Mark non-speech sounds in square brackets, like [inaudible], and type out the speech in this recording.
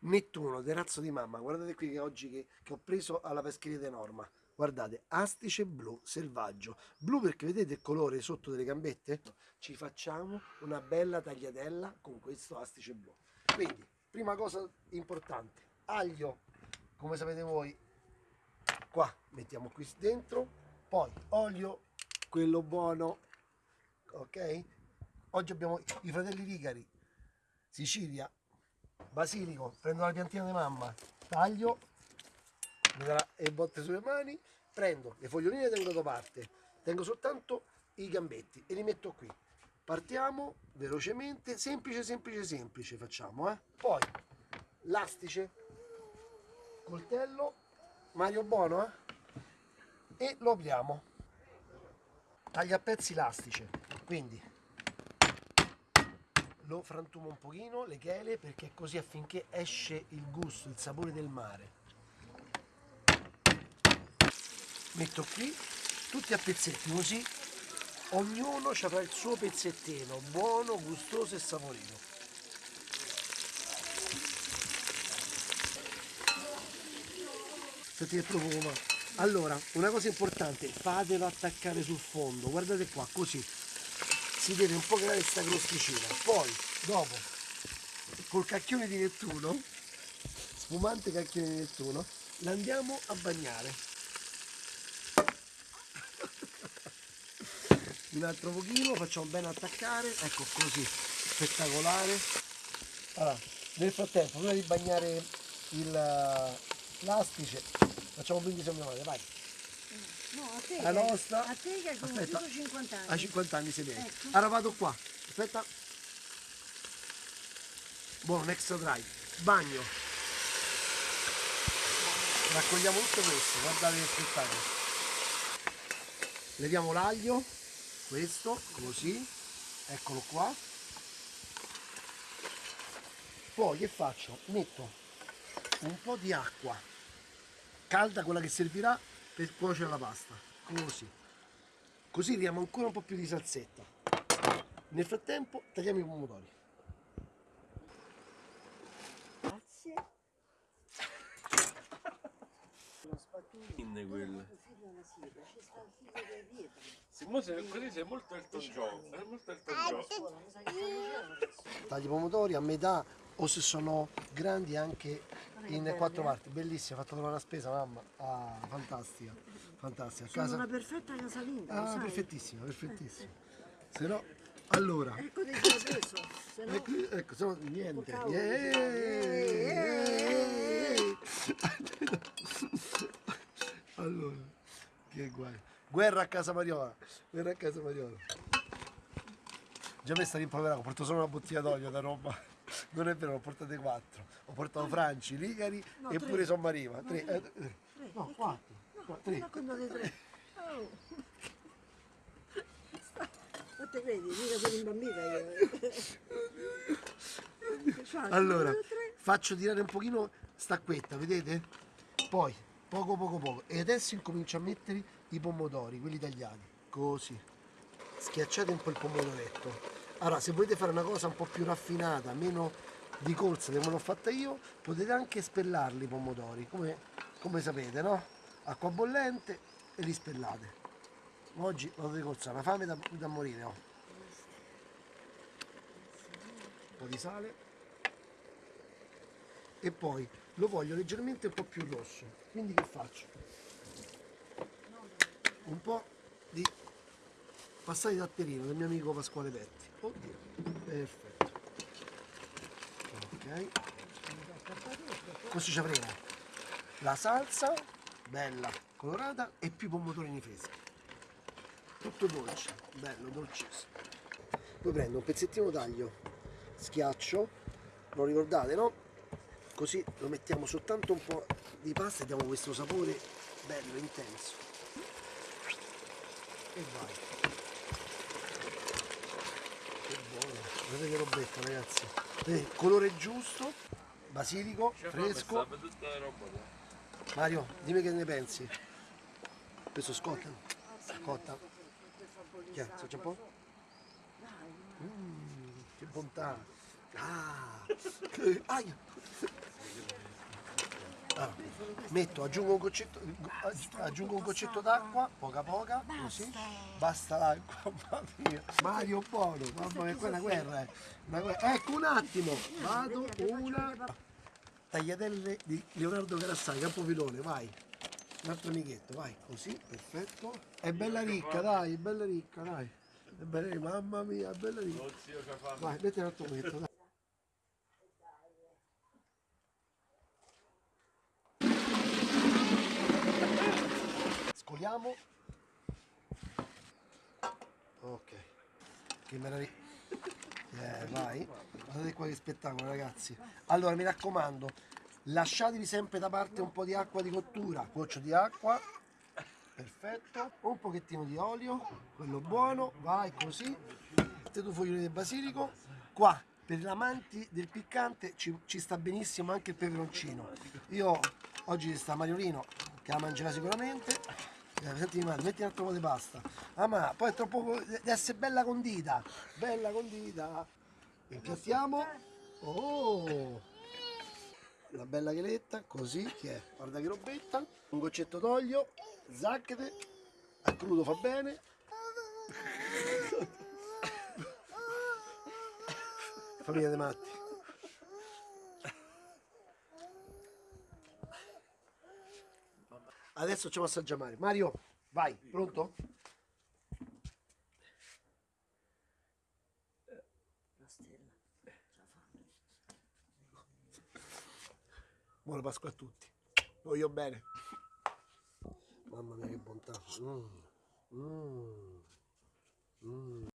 Nettuno, terrazzo di mamma, guardate qui che oggi che, che ho preso alla pescheria di Norma. Guardate, astice blu selvaggio. Blu perché vedete il colore sotto delle gambette? Ci facciamo una bella tagliatella con questo astice blu. Quindi, prima cosa importante, aglio, come sapete voi, qua mettiamo qui dentro, poi olio, quello buono, ok? Oggi abbiamo i fratelli Rigari, Sicilia, basilico, prendo la piantina di mamma, taglio, mi darà e botte sulle mani, prendo le foglioline tengo da parte, tengo soltanto i gambetti e li metto qui. Partiamo velocemente, semplice, semplice, semplice facciamo, eh? Poi l'astice, coltello, Mario buono, eh? E lo apriamo. Taglia a pezzi l'astice, quindi lo frantumo un pochino, le chele, perché così affinché esce il gusto, il sapore del mare. Metto qui tutti a pezzetti così ognuno avrà il suo pezzettino buono, gustoso e saporito senti che profuma allora una cosa importante fatelo attaccare sul fondo. Guardate qua così si deve un po' creare questa crosticina. Poi dopo col cacchione di Nettuno spumante cacchione di Nettuno l'andiamo a bagnare. [laughs] Un altro pochino facciamo bene attaccare. Ecco così spettacolare. Allora, nel frattempo prima di bagnare l'astice facciamo un brindisi a mia madre vai no, a te, la nostra? a te che hai conosciuto 50 anni. A 50 anni sei lei ecco. allora vado qua. Aspetta. Buono extra dry bagno. Raccogliamo tutto questo guardate che spettacolo leviamo l'aglio questo così. Eccolo qua. Poi che faccio? Metto un po' di acqua calda quella che servirà per cuocere la pasta. Così. Così diamo ancora un po' più di salsetta. Nel frattempo tagliamo i pomodori. Grazie. In quella Simone sei così sei molto Elton John, è molto Elton John. Tagli i pomodori a metà o se sono grandi anche in quattro parti, bellissima, ha fatto trovare la spesa mamma, ah, fantastica, fantastica. Sono casa... una perfetta casalinga, Ah, sai? perfettissima, perfettissima. Se no, allora... Ecco di preso, se no... Ecco, ecco, se no niente. allora, che guai. Guerra a casa Mariola. Guerra a casa Mariola. Già mi sta rimproverato, ho portato solo una bottiglia d'olio da Roma. Non è vero, ho portate quattro. Ho portato Franci, Ligari no, e pure Sommariva. Tre. No, tre. Eh, tre. no quattro. No, tre. No, contate tre. Oh. [laughs] Non te credi, mica sono imbambita io. allora, faccio tirare un pochino stacquetta, vedete? Poi, poco poco poco. E adesso incomincio a mettere i pomodori, quelli tagliati, così. Schiacciate un po' il pomodoretto. Allora, se volete fare una cosa un po' più raffinata, meno di corsa come l'ho fatta io, potete anche spellarli i pomodori, come, come sapete, no? Acqua bollente e li spellate. Oggi vado di corsa, una fame da, da morire ho. Un po' di sale. E poi lo voglio leggermente un po' più rosso. Quindi che faccio? un po' di passati di datterino del mio amico Pasquale Petti oddio. Perfetto. Ok. Così ci avremo. La salsa bella colorata e più pomodorini freschi. Tutto dolce bello dolcissimo. Poi prendo un pezzettino d'aglio schiaccio lo ricordate no? così lo mettiamo soltanto un po' di pasta e diamo questo sapore bello intenso. E vai vedete che robetta ragazzi. Vedete, colore giusto basilico fresco. Mario dimmi che ne pensi. Questo scotta. Scotta. Che è? Un po'? Mm, che bontà. Ah, che, [laughs] aia. Allora, metto, aggiungo un goccetto, aggiungo un goccetto d'acqua, poca poca, così. Basta l'acqua, [laughs] mamma mia. Mario buono, mamma mia, qua è una guerra, eh. Una guerra. Ecco un attimo, vado, una. Tagliatelle di Leonardo Carassai, Campovilone, vai. Un altro amichetto, vai, così, perfetto. È bella ricca, dai, è bella ricca, dai. È bella mamma mia, è bella ricca. Vai, metti un altro amichetto, dai. Scoliamo. Ok. Che meraviglia. [laughs] Eh, vai. Guardate qua che spettacolo, ragazzi. Allora, mi raccomando, lasciatevi sempre da parte un po' di acqua di cottura. Goccio di acqua. Perfetto. Un pochettino di olio, quello buono. Vai così. Mettete due foglioli di basilico. Qua, per gli amanti del piccante, ci, ci sta benissimo anche il peperoncino. Io oggi sta Mariolino, che la mangerà sicuramente. Senti, madre, metti un altro po' di pasta. Ah, ma poi è troppo. deve essere bella condita. Bella condita. Impiattiamo. Oh! Una bella cheletta, così che è. Guarda che robetta. Un goccetto d'olio. Zacchete. A crudo fa bene. [laughs] Famiglia dei matti. Adesso ci assaggiare Mario. Mario, vai, pronto? La stella. Buona Pasqua a tutti. Voglio bene. Mamma mia che bontà. Mm. Mm. Mm.